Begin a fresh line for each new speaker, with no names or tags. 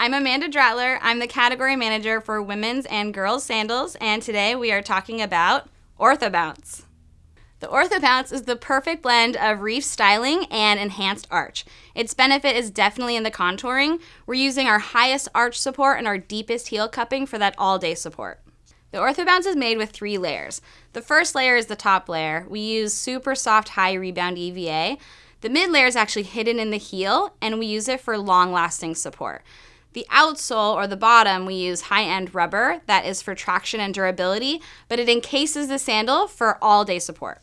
I'm Amanda Dratler. I'm the category manager for women's and girls sandals, and today we are talking about OrthoBounce. The OrthoBounce is the perfect blend of reef styling and enhanced arch. Its benefit is definitely in the contouring. We're using our highest arch support and our deepest heel cupping for that all-day support. The OrthoBounce is made with three layers. The first layer is the top layer. We use super soft high rebound EVA. The mid layer is actually hidden in the heel and we use it for long lasting support. The outsole or the bottom, we use high-end rubber that is for traction and durability, but it encases the sandal for all-day support.